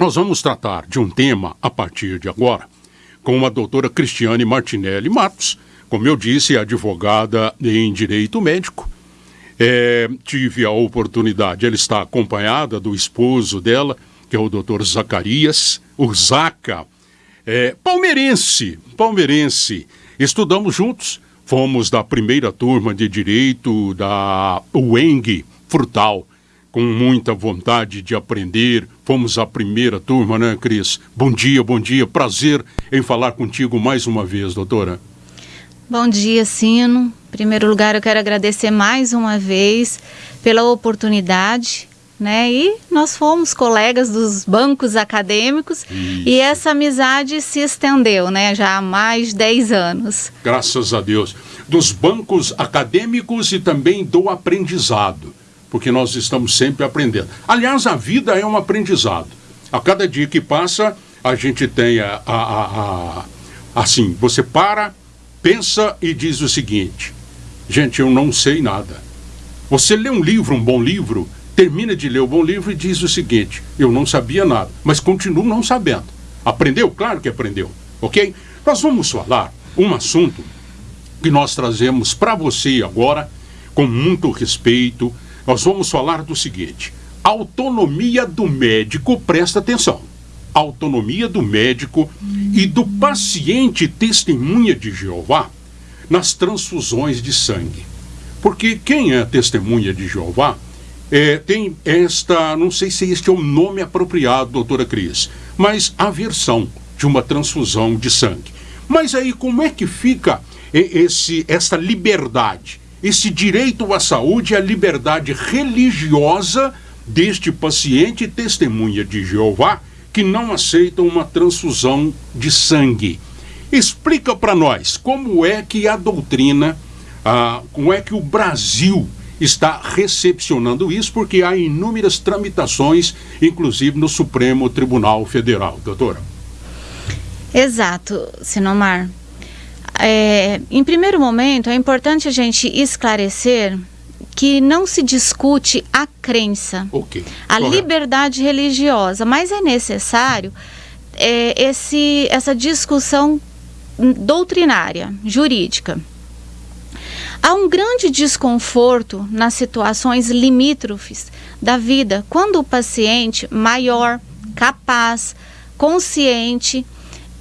Nós vamos tratar de um tema a partir de agora com a doutora Cristiane Martinelli Matos, como eu disse, advogada em direito médico. É, tive a oportunidade, ela está acompanhada do esposo dela, que é o doutor Zacarias, o Zaca, é, palmeirense, palmeirense. Estudamos juntos, fomos da primeira turma de direito da UENG Frutal com muita vontade de aprender. Fomos a primeira turma, né, Cris? Bom dia, bom dia. Prazer em falar contigo mais uma vez, doutora. Bom dia, Sino. Em primeiro lugar, eu quero agradecer mais uma vez pela oportunidade. Né? E nós fomos colegas dos bancos acadêmicos Isso. e essa amizade se estendeu, né? Já há mais de 10 anos. Graças a Deus. Dos bancos acadêmicos e também do aprendizado porque nós estamos sempre aprendendo. Aliás, a vida é um aprendizado. A cada dia que passa, a gente tem a, a, a, a assim, você para, pensa e diz o seguinte: gente, eu não sei nada. Você lê um livro, um bom livro, termina de ler o bom livro e diz o seguinte: eu não sabia nada, mas continuo não sabendo. Aprendeu? Claro que aprendeu, ok? Nós vamos falar um assunto que nós trazemos para você agora, com muito respeito, nós vamos falar do seguinte: autonomia do médico, presta atenção. Autonomia do médico e do paciente testemunha de Jeová nas transfusões de sangue. Porque quem é testemunha de Jeová é, tem esta, não sei se este é o nome apropriado, doutora Cris, mas a versão de uma transfusão de sangue. Mas aí como é que fica esse, essa liberdade? Esse direito à saúde e à liberdade religiosa deste paciente testemunha de Jeová que não aceita uma transfusão de sangue. Explica para nós como é que a doutrina, ah, como é que o Brasil está recepcionando isso, porque há inúmeras tramitações, inclusive no Supremo Tribunal Federal, doutora. Exato, Sinomar. É, em primeiro momento, é importante a gente esclarecer que não se discute a crença, okay. a Correto. liberdade religiosa, mas é necessário é, esse, essa discussão doutrinária, jurídica. Há um grande desconforto nas situações limítrofes da vida, quando o paciente maior, capaz, consciente,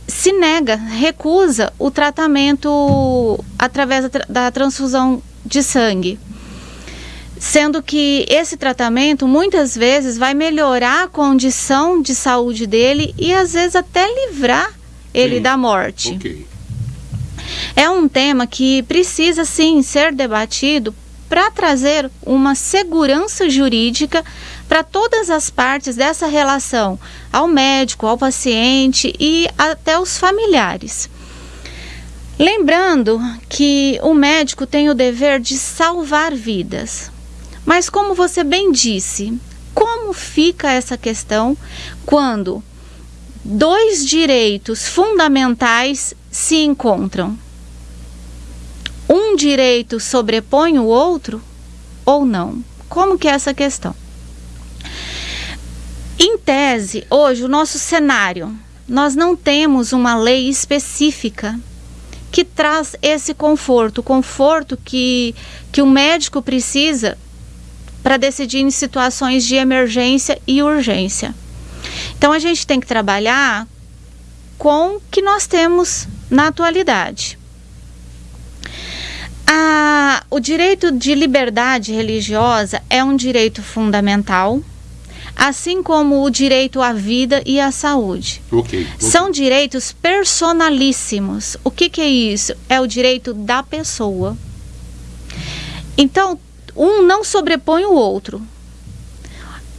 se nega, recusa o tratamento através da transfusão de sangue. Sendo que esse tratamento muitas vezes vai melhorar a condição de saúde dele e às vezes até livrar ele sim. da morte. Okay. É um tema que precisa sim ser debatido para trazer uma segurança jurídica para todas as partes dessa relação, ao médico, ao paciente e até os familiares. Lembrando que o médico tem o dever de salvar vidas. Mas, como você bem disse, como fica essa questão quando dois direitos fundamentais se encontram? Um direito sobrepõe o outro ou não? Como que é essa questão? Tese, hoje, o nosso cenário, nós não temos uma lei específica que traz esse conforto, o conforto que, que o médico precisa para decidir em situações de emergência e urgência. Então a gente tem que trabalhar com o que nós temos na atualidade. A, o direito de liberdade religiosa é um direito fundamental assim como o direito à vida e à saúde. Okay, okay. São direitos personalíssimos. O que, que é isso? É o direito da pessoa. Então, um não sobrepõe o outro.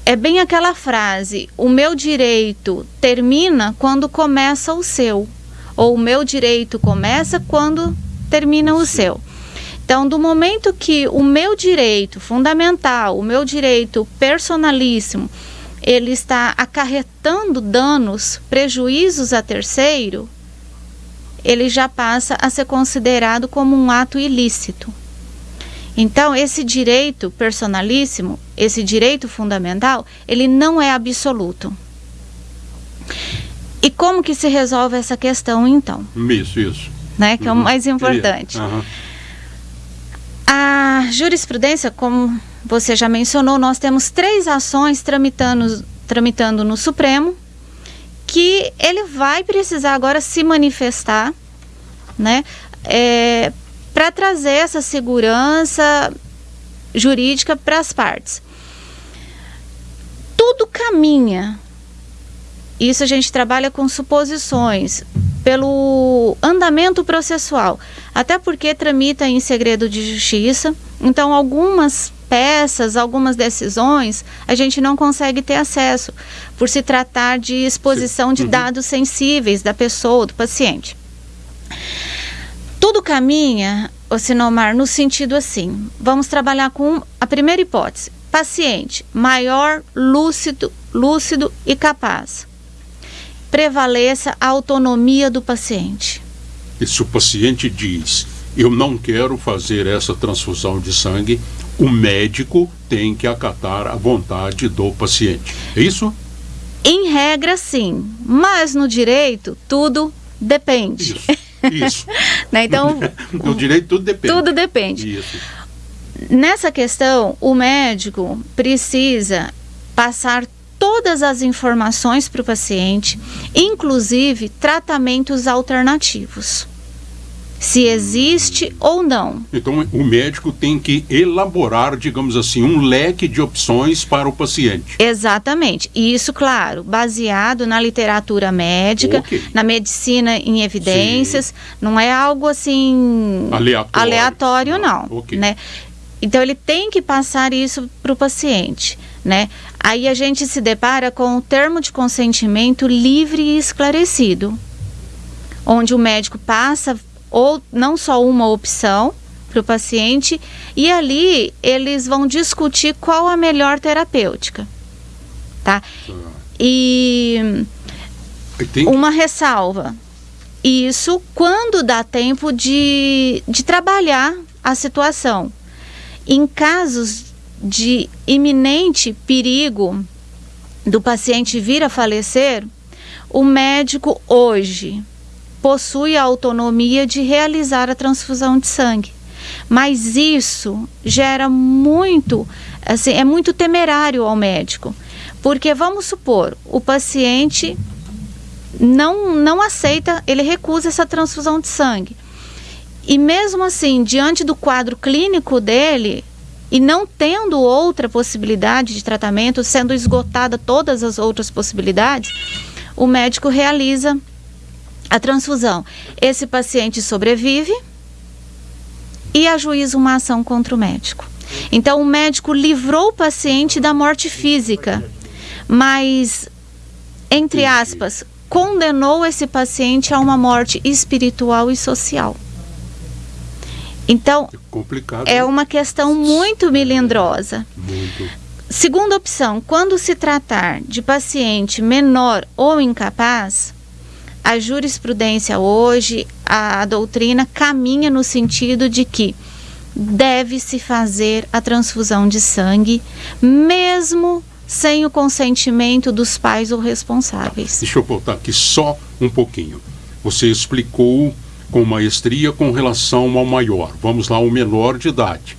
É bem aquela frase: o meu direito termina quando começa o seu, ou o meu direito começa quando termina o seu. Então, do momento que o meu direito fundamental, o meu direito personalíssimo, ele está acarretando danos, prejuízos a terceiro, ele já passa a ser considerado como um ato ilícito. Então, esse direito personalíssimo, esse direito fundamental, ele não é absoluto. E como que se resolve essa questão, então? Isso, isso. Né, que uhum. é o uhum. mais importante. Uhum. A jurisprudência, como você já mencionou, nós temos três ações tramitando, tramitando no Supremo, que ele vai precisar agora se manifestar, né, é, para trazer essa segurança jurídica para as partes. Tudo caminha. Isso a gente trabalha com suposições pelo andamento processual, até porque tramita em segredo de justiça. Então, algumas peças, algumas decisões, a gente não consegue ter acesso, por se tratar de exposição de uhum. dados sensíveis da pessoa, do paciente. Tudo caminha, o Sinomar, no sentido assim: vamos trabalhar com a primeira hipótese, paciente maior, lúcido, lúcido e capaz prevaleça a autonomia do paciente. E se o paciente diz, eu não quero fazer essa transfusão de sangue, o médico tem que acatar a vontade do paciente. É isso? Em regra, sim. Mas no direito, tudo depende. Isso. Isso. né? Então, no direito, tudo depende. Tudo depende. Isso. Nessa questão, o médico precisa passar todas as informações para o paciente, inclusive tratamentos alternativos. Se existe ou não. Então, o médico tem que elaborar, digamos assim, um leque de opções para o paciente. Exatamente. E isso, claro, baseado na literatura médica, okay. na medicina em evidências. Sim. Não é algo assim. Aleatório. Aleatório, não. não okay. né? Então, ele tem que passar isso para o paciente né? Aí a gente se depara com o termo de consentimento livre e esclarecido, onde o médico passa ou não só uma opção para o paciente e ali eles vão discutir qual a melhor terapêutica, tá? E uma ressalva, isso quando dá tempo de, de trabalhar a situação. Em casos de iminente perigo do paciente vir a falecer, o médico hoje possui a autonomia de realizar a transfusão de sangue. Mas isso gera muito, assim, é muito temerário ao médico. Porque vamos supor, o paciente não, não aceita, ele recusa essa transfusão de sangue. E mesmo assim, diante do quadro clínico dele, e não tendo outra possibilidade de tratamento, sendo esgotada todas as outras possibilidades, o médico realiza a transfusão. Esse paciente sobrevive e ajuiza uma ação contra o médico. Então, o médico livrou o paciente da morte física, mas, entre aspas, condenou esse paciente a uma morte espiritual e social. Então, é, é uma questão muito melindrosa. Muito. Segunda opção, quando se tratar de paciente menor ou incapaz, a jurisprudência hoje, a, doutrina caminha no sentido de que deve-se fazer a transfusão de sangue, mesmo sem o consentimento dos pais ou responsáveis. Deixa eu voltar aqui só um pouquinho. Você explicou com maestria com relação ao maior. Vamos lá, o menor de idade.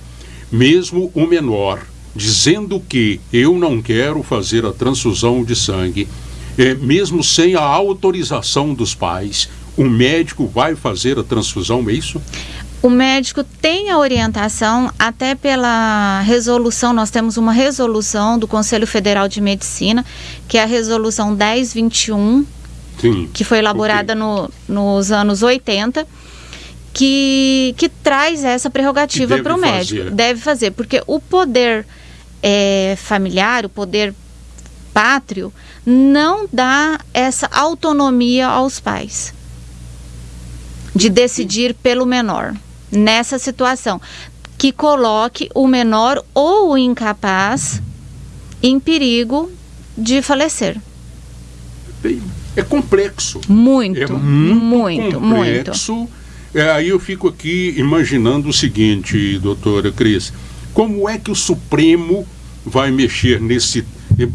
Mesmo o menor dizendo que eu não quero fazer a transfusão de sangue, é, mesmo sem a autorização dos pais, o médico vai fazer a transfusão, é isso? O médico tem a orientação, até pela resolução, nós temos uma resolução do Conselho Federal de Medicina, que é a resolução 1021 Sim, que foi elaborada okay. no, nos anos 80, que, que traz essa prerrogativa para o médico. Deve fazer, porque o poder é, familiar, o poder pátrio, não dá essa autonomia aos pais de decidir pelo menor nessa situação que coloque o menor ou o incapaz em perigo de falecer. É complexo. Muito, é muito, muito complexo. Muito. É, aí eu fico aqui imaginando o seguinte, doutora Cris, como é que o Supremo vai mexer nesse,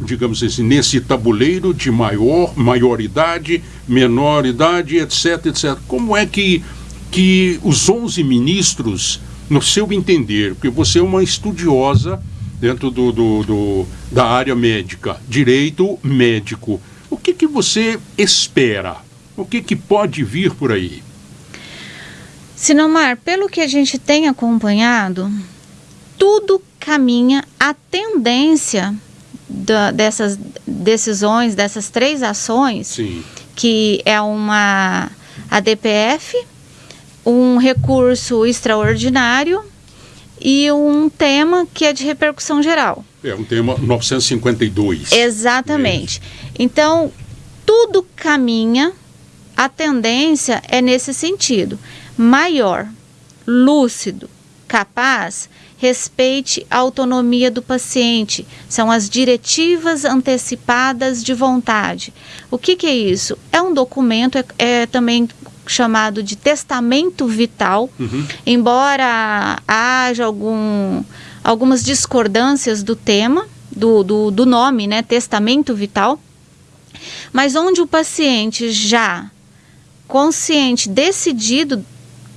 digamos assim, nesse tabuleiro de maior, maioridade, menor idade, etc, etc. Como é que, que os 11 ministros, no seu entender, porque você é uma estudiosa dentro do, do, do da área médica, direito médico, o que, que você espera? O que, que pode vir por aí? Sinomar, pelo que a gente tem acompanhado, tudo caminha a tendência da, dessas decisões, dessas três ações, Sim. que é uma ADPF, um recurso extraordinário e um tema que é de repercussão geral. É um tema 952. Exatamente. Então, tudo caminha, a tendência é nesse sentido. Maior, lúcido, capaz, respeite a autonomia do paciente. São as diretivas antecipadas de vontade. O que, que é isso? É um documento, é, é também chamado de testamento vital, Uhum. embora haja algum, algumas discordâncias do tema, do, do, do nome, né, testamento vital, mas onde o paciente já consciente, decidido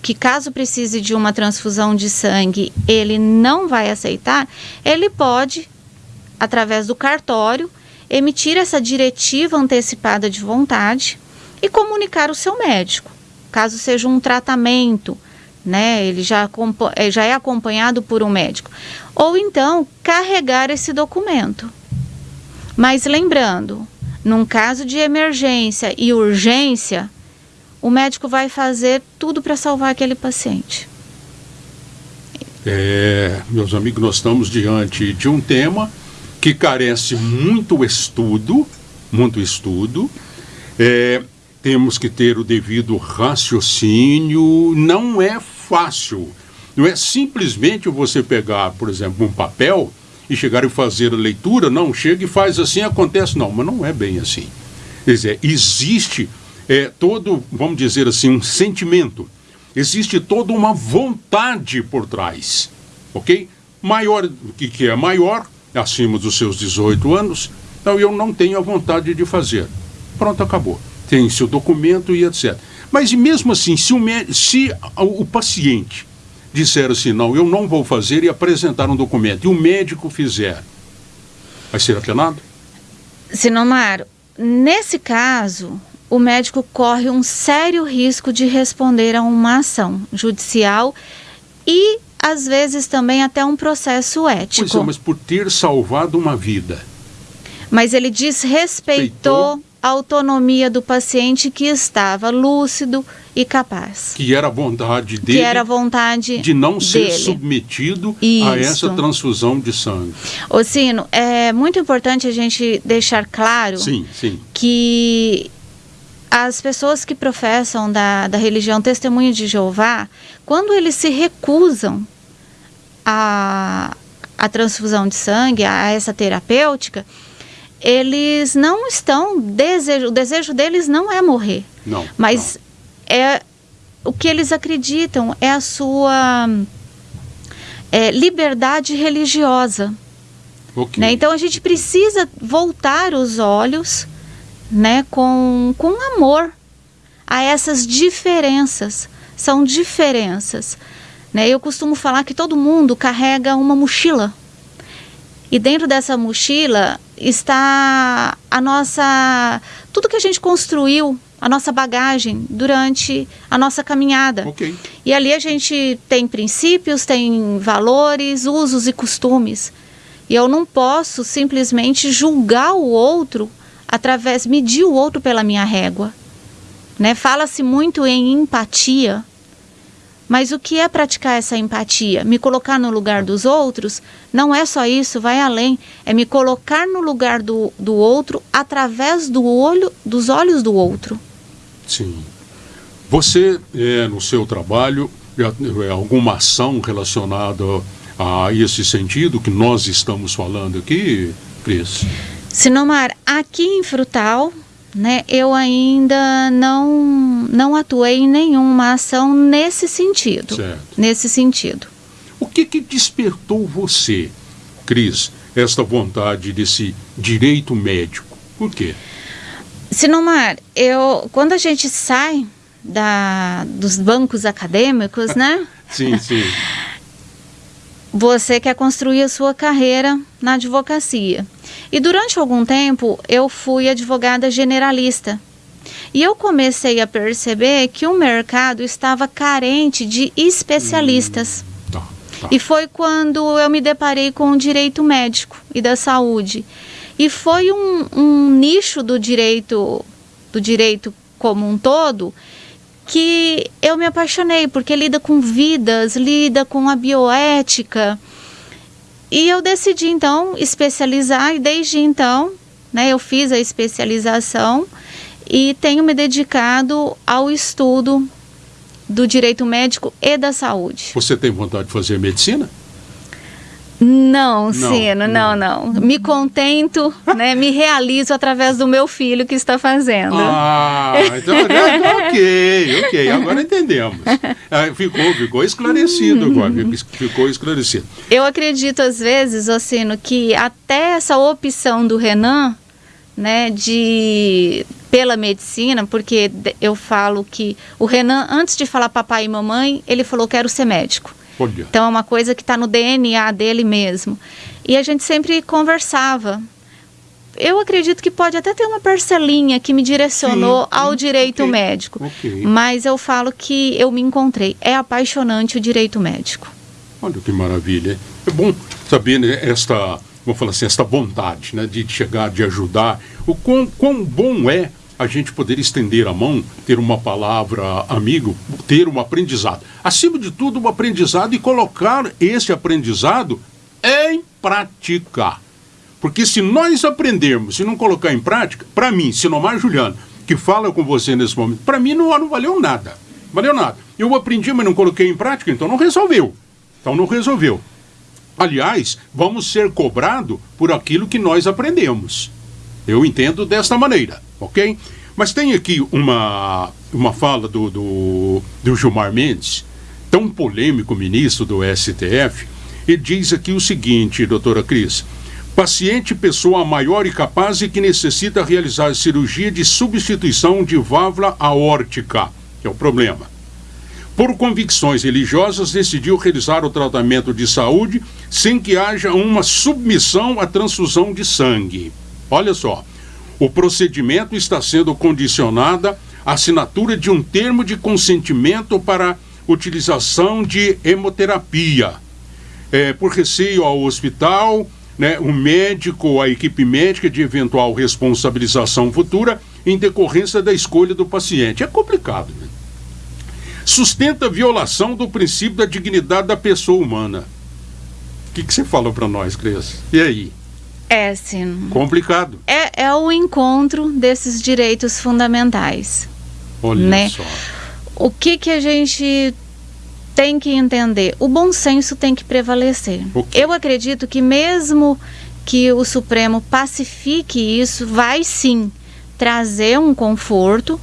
que caso precise de uma transfusão de sangue, ele não vai aceitar, ele pode, através do cartório, emitir essa diretiva antecipada de vontade e comunicar o seu médico, caso seja um tratamento, né? Ele já, eh, já é acompanhado por um médico. Ou então carregar esse documento. Mas lembrando, num caso de emergência e urgência, o médico vai fazer tudo para salvar aquele paciente. É, meus amigos, nós estamos diante de um tema que carece muito estudo, muito estudo. É, temos que ter o devido raciocínio. Não é fácil. Não é simplesmente você pegar, por exemplo, um papel e chegar e fazer a leitura. Não, chega e faz assim, acontece. Não, mas não é bem assim. Quer dizer, existe é, todo, vamos dizer assim, um sentimento. Existe toda uma vontade por trás, ok? Maior, que, que é maior, acima dos seus 18 anos, então eu não tenho a vontade de fazer. Pronto, acabou. Tem seu documento e etc. Mas mesmo assim, se o, se o paciente disser assim, não, eu não vou fazer e apresentar um documento, e o médico fizer, vai ser apenado? Sinomar, nesse caso, o médico corre um sério risco de responder a uma ação judicial e, às vezes, também até um processo ético. Pois é, mas por ter salvado uma vida. Mas ele desrespeitou a autonomia do paciente que estava lúcido e capaz. que era a vontade dele que era a vontade de não ser dele. submetido a Isso. essa transfusão de sangue. Ô, Sino, é muito importante a gente deixar claro Sim, sim. que as pessoas que professam da, da religião Testemunho de Jeová, quando eles se recusam a, a transfusão de sangue, a essa terapêutica, eles não estão desejo, o desejo deles não é morrer, Não. mas é o que eles acreditam é a sua é, liberdade religiosa. não. Ok. Né? Então a gente precisa voltar os olhos né, com, com amor a essas diferenças. São diferenças. Né? Eu costumo falar que todo mundo carrega uma mochila. E dentro dessa mochila está a nossa. tudo que a gente construiu, a nossa bagagem durante a nossa caminhada. Ok. E ali a gente tem princípios, tem valores, usos e costumes. E eu não posso simplesmente julgar o outro através, medir o outro pela minha régua. Né? Fala-se muito em empatia. Mas o que é praticar essa empatia? Me colocar no lugar dos outros? Não é só isso, vai além. É me colocar no lugar do, do outro através do olho, dos olhos do outro. Sim. Você, é, no seu trabalho, é, alguma ação relacionada a esse sentido que nós estamos falando aqui, Cris? Sinomar, aqui em Frutal, né, eu ainda não, não atuei em nenhuma ação nesse sentido. Certo. Nesse sentido. O que, que despertou você, Cris, esta vontade desse direito médico? Por quê? Sinomar, eu, quando a gente sai da, dos bancos acadêmicos, né? sim, sim. Você quer construir a sua carreira na advocacia. E durante algum tempo eu fui advogada generalista. E eu comecei a perceber que o mercado estava carente de especialistas. Hum, tá, tá. E foi quando eu me deparei com o direito médico e da saúde. E foi um, um nicho do direito, do direito como um todo, que eu me apaixonei, porque lida com vidas, lida com a bioética. E eu decidi então especializar e desde então, né, eu fiz a especialização e tenho me dedicado ao estudo do direito médico e da saúde. Você tem vontade de fazer medicina? Não, Sino, não, não, não. Me contento, né? Me realizo através do meu filho que está fazendo. Ah, então, ok, ok, agora entendemos. É, ficou, ficou esclarecido agora, ficou esclarecido. Eu acredito às vezes, Ocino, que até essa opção do Renan, né, de pela medicina, porque eu falo que o Renan, antes de falar papai e mamãe, ele falou quero ser médico. Olha. Então é uma coisa que está no DNA dele mesmo. E a gente sempre conversava. Eu acredito que pode até ter uma parcelinha que me direcionou sim, ao direito okay, médico. Okay. Mas eu falo que eu me encontrei. É apaixonante o direito médico. Olha que maravilha. É bom saber né, esta, vou falar assim, esta vontade né, de chegar, de ajudar. O quão, quão bom é a gente poder estender a mão, ter uma palavra amigo, ter um aprendizado. Acima de tudo, um aprendizado e colocar esse aprendizado em prática. Porque se nós aprendermos e não colocar em prática, para mim, Sinomar Juliano, que fala com você nesse momento, para mim não, não valeu nada. Valeu nada. Eu aprendi, mas não coloquei em prática, então não resolveu. Então não resolveu. Aliás, vamos ser cobrados por aquilo que nós aprendemos. Eu entendo desta maneira, ok? Mas tem aqui uma, uma fala do, do, do Gilmar Mendes, tão polêmico ministro do STF, e diz aqui o seguinte, doutora Cris. Paciente pessoa maior e capaz e que necessita realizar cirurgia de substituição de válvula aórtica, que é o problema. Por convicções religiosas, decidiu realizar o tratamento de saúde sem que haja uma submissão à transfusão de sangue. Olha só, o procedimento está sendo condicionado à assinatura de um termo de consentimento para utilização de hemoterapia. É, por receio ao hospital, né, o médico ou a equipe médica de eventual responsabilização futura em decorrência da escolha do paciente. É complicado. Né? Sustenta violação do princípio da dignidade da pessoa humana. O que, que você falou para nós, Cris? E aí? É, sim. Complicado. É, é o encontro desses direitos fundamentais. Olha né? só. O que, que a gente tem que entender? O bom senso tem que prevalecer. Okay. Eu acredito que mesmo que o Supremo pacifique isso, vai sim trazer um conforto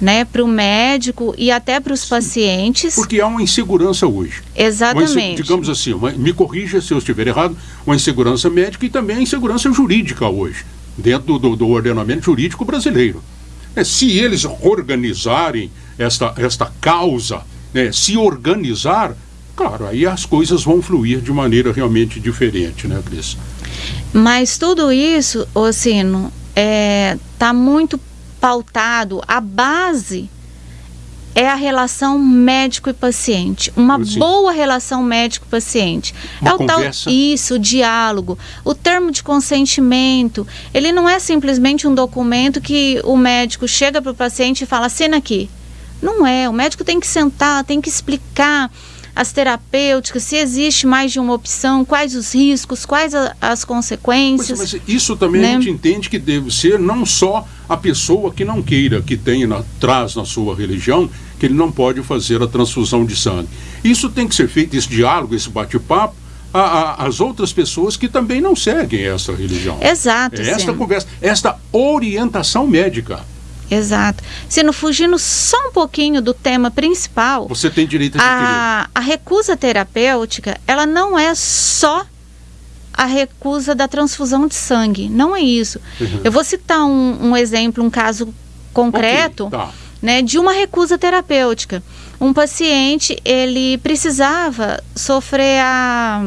né, para o médico e até para os pacientes. Porque há uma insegurança hoje. Exatamente. Digamos assim, uma, me corrija se eu estiver errado, uma insegurança médica e também a insegurança jurídica hoje, dentro do, do ordenamento jurídico brasileiro. É, se eles organizarem esta, esta causa, né, se organizar, claro, aí as coisas vão fluir de maneira realmente diferente, né, Cris? Mas tudo isso, Ocino, está é, tá muito pautado, a base é a relação médico e paciente. Uma Sim. boa relação médico-paciente. É o tal isso, o diálogo, o termo de consentimento. Ele não é simplesmente um documento que o médico chega para o paciente e fala: assina aqui. Não é. O médico tem que sentar, tem que explicar as terapêuticas, se existe mais de uma opção, quais os riscos, quais a, as consequências. Mas, mas, isso também né? a gente entende que deve ser não só a pessoa que não queira, que tenha na, traz na sua religião, que ele não pode fazer a transfusão de sangue. Isso tem que ser feito, esse diálogo, esse bate-papo, as outras pessoas que também não seguem essa religião. Exato. É esta sim. conversa, esta orientação médica. Exato. Sendo fugindo só um pouquinho do tema principal. Você tem direito a a, a recusa terapêutica, ela não é só a recusa da transfusão de sangue. Não é isso. Uhum. Eu vou citar um, um, exemplo, um caso concreto, okay, tá. né, de uma recusa terapêutica. Um paciente, ele precisava sofrer a,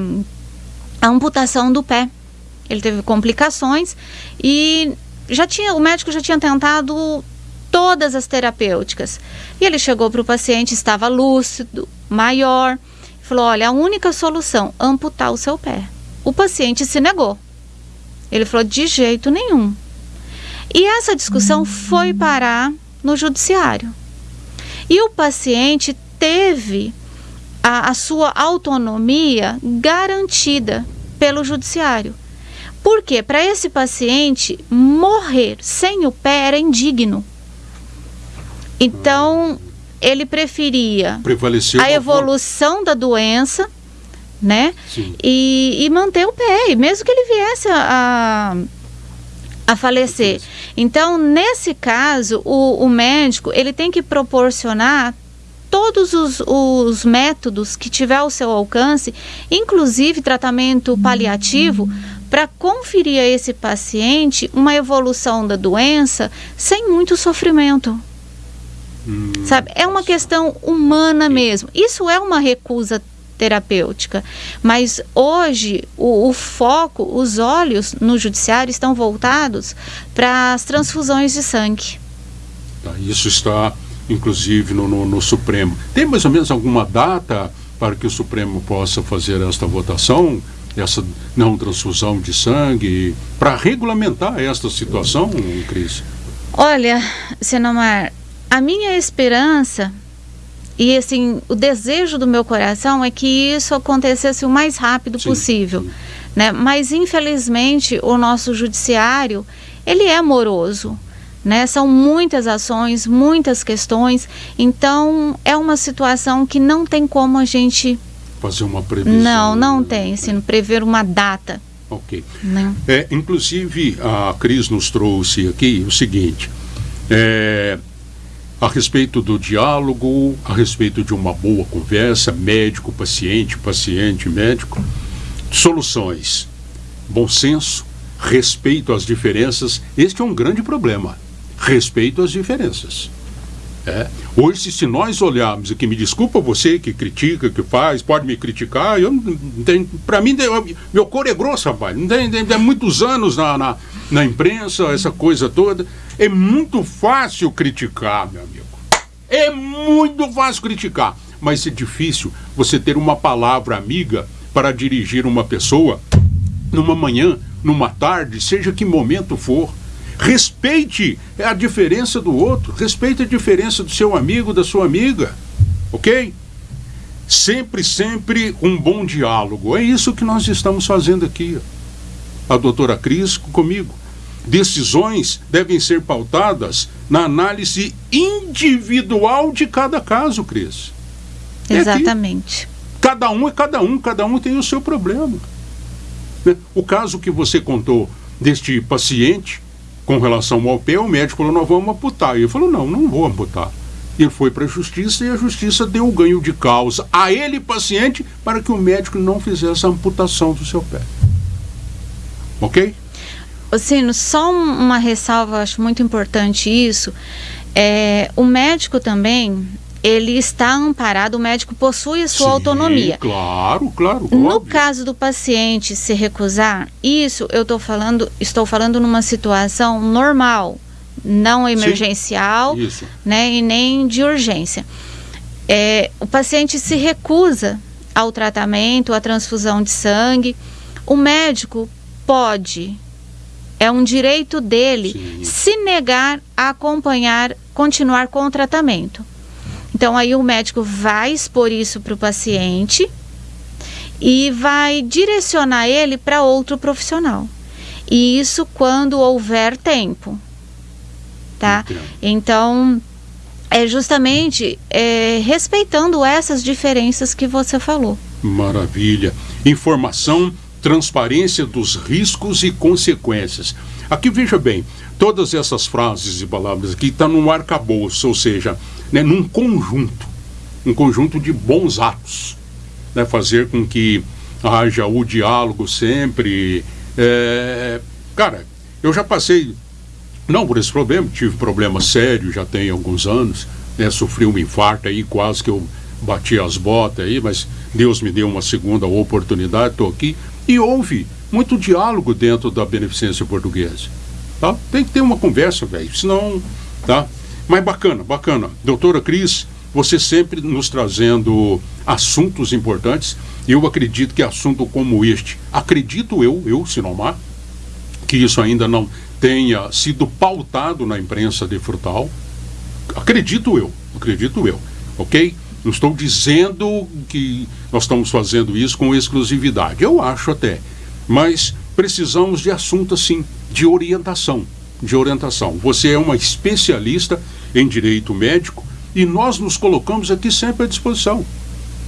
a amputação do pé. Ele teve complicações e já tinha, o médico já tinha tentado todas as terapêuticas. E ele chegou para o paciente, estava lúcido, maior, falou: olha, a única solução, amputar o seu pé. O paciente se negou. Ele falou: de jeito nenhum. E essa discussão foi parar no judiciário. E o paciente teve a, a sua autonomia garantida pelo judiciário. Porque para esse paciente morrer sem o pé era indigno. Então, ele preferia Prevaleceu a evolução da doença, né? E, e, manter o pé, mesmo que ele viesse a, a falecer. Então, nesse caso, o, o médico ele tem que proporcionar todos os, os, métodos que tiver ao seu alcance, inclusive tratamento paliativo, para conferir a esse paciente uma evolução da doença sem muito sofrimento. Hum. Sabe? É uma questão humana mesmo. Isso é uma recusa terapêutica. Mas hoje o, o, foco, os olhos no judiciário estão voltados para as transfusões de sangue. Tá, isso está, inclusive, no, no, no, Supremo. Tem mais ou menos alguma data para que o Supremo possa fazer esta votação, essa não transfusão de sangue, para regulamentar esta situação, Cris? Olha, Senomar, a minha esperança e assim, o desejo do meu coração é que isso acontecesse o mais rápido sim, possível, sim. né? Mas infelizmente o nosso judiciário, ele é moroso, né? São muitas ações, muitas questões, então é uma situação que não tem como a gente fazer uma previsão. Não, não tem, assim, prever uma data. Ok. Não. É, inclusive a Cris nos trouxe aqui o seguinte, é, a respeito do diálogo, a respeito de uma boa conversa, médico, paciente, paciente, médico. Soluções: bom senso, respeito às diferenças. Este é um grande problema. Respeito às diferenças. É. Hoje, se nós olharmos, e que me desculpa você que critica, que faz, pode me criticar, eu para mim, meu cor é grosso, rapaz. Tem muitos anos na, na, na imprensa, essa coisa toda. É muito fácil criticar, meu amigo. É muito fácil criticar, mas é difícil você ter uma palavra amiga para dirigir uma pessoa numa manhã, numa tarde, seja que momento for. Respeite a diferença do outro, respeite a diferença do seu amigo, da sua amiga, ok? Sempre, sempre um bom diálogo. É isso que nós estamos fazendo aqui. A doutora Cris comigo decisões devem ser pautadas na análise individual de cada caso, Cris. É Exatamente. cada um é cada um, cada um tem o seu problema. Né? O caso que você contou deste paciente com relação ao pé, o médico falou: Nós vamos amputar. E ele falou: Não, não vou amputar. Ele foi para a justiça e a justiça deu o ganho de causa a ele, paciente, para que o médico não fizesse a amputação do seu pé. Ok? Sino, só uma ressalva, acho muito importante isso. É, o médico também, ele está amparado, o médico possui a sua Sim, autonomia. Claro, claro. No óbvio. caso do paciente se recusar, isso eu tô falando, estou falando numa situação normal, não emergencial, Sim, né, e nem de urgência. É, o paciente se recusa ao tratamento, à transfusão de sangue. O médico pode é um direito dele Sim. se negar a acompanhar, continuar com o tratamento. Então aí o médico vai expor isso para o paciente e vai direcionar ele para outro profissional. E isso quando houver tempo, tá? Então é justamente é, respeitando essas diferenças que você falou. Maravilha. Informação transparência dos riscos e consequências. Aqui veja bem, todas essas frases e palavras aqui estão tá num arcabouço, ou seja, né, num conjunto, um conjunto de bons atos, né, fazer com que haja o diálogo sempre. É, cara, eu já passei, não por esse problema, tive problema sério, já tem alguns anos, né, sofri um infarto aí, quase que eu bati as botas aí, mas Deus me deu uma segunda oportunidade, estou aqui. E houve muito diálogo dentro da beneficência portuguesa. Tá? Tem que ter uma conversa, velho, senão. Tá? Mas bacana, bacana. Doutora Cris, você sempre nos trazendo assuntos importantes. Eu acredito que assunto como este, acredito eu, eu, Sinomar, que isso ainda não tenha sido pautado na imprensa de Frutal. Acredito eu, acredito eu, ok? Não estou dizendo que nós estamos fazendo isso com exclusividade. Eu acho até. Mas precisamos de assunto assim, de orientação. De orientação. Você é uma especialista em direito médico e nós nos colocamos aqui sempre à disposição.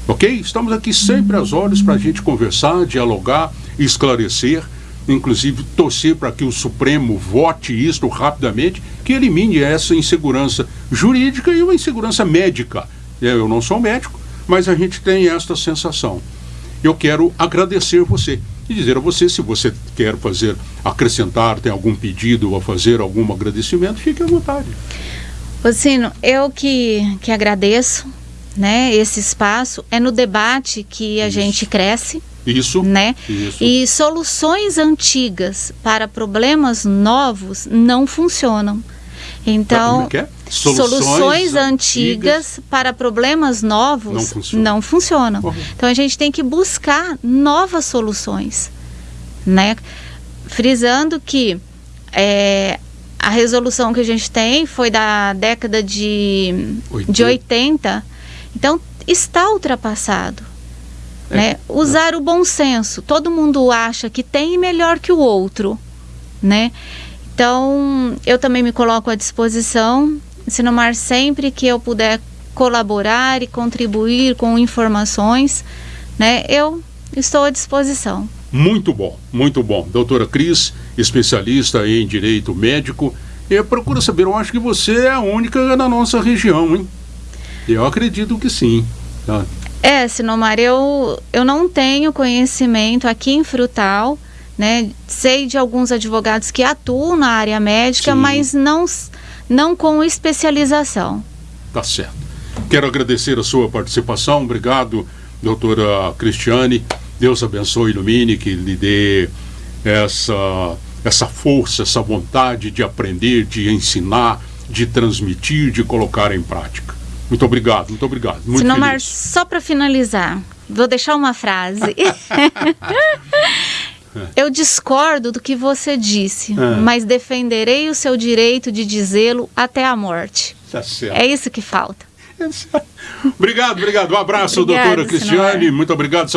Ok? Estamos aqui sempre às horas para a gente conversar, dialogar, esclarecer, inclusive torcer para que o Supremo vote isto rapidamente, que elimine essa insegurança jurídica e uma insegurança médica é, eu não sou médico, mas a gente tem esta sensação. Eu quero agradecer você e dizer a você se você quer fazer, acrescentar, tem algum pedido ou fazer algum agradecimento, fique à vontade. Rocino, eu que, que agradeço né, esse espaço. É no debate que a Isso. gente cresce. Isso. Né? Isso. E soluções antigas para problemas novos não funcionam. Então, é é? Soluções, soluções antigas, para problemas novos não, funciona. não funcionam. Uhum. Então a gente tem que buscar novas soluções, né? Frisando que é, a resolução que a gente tem foi da década de 80, de 80 então está ultrapassado. É. Né? Usar o bom senso. Todo mundo acha que tem melhor que o outro, né? Então, eu também me coloco à disposição, Sinomar, sempre que eu puder colaborar e contribuir com informações, né, eu estou à disposição. Muito bom, muito bom. Doutora Cris, especialista em direito médico, eu procuro saber, eu acho que você é a única na nossa região, hein? Eu acredito que sim. Tá? É, Sinomar, eu, eu não tenho conhecimento aqui em Frutal, né? Sei de alguns advogados que atuam na área médica, Sim. mas não, não com especialização. Tá certo. Quero agradecer a sua participação. Obrigado, doutora Cristiane. Deus abençoe ilumine, que lhe dê essa, essa força, essa vontade de aprender, de ensinar, de transmitir, de colocar em prática. Muito obrigado, muito obrigado. Muito Sinomar, só para finalizar, vou deixar uma frase. Eu discordo do que você disse, é. mas defenderei o seu direito de dizê-lo até a morte. Tá. É isso que falta. obrigado, obrigado. Um abraço, Obrigada, doutora Cristiane. Muito obrigado.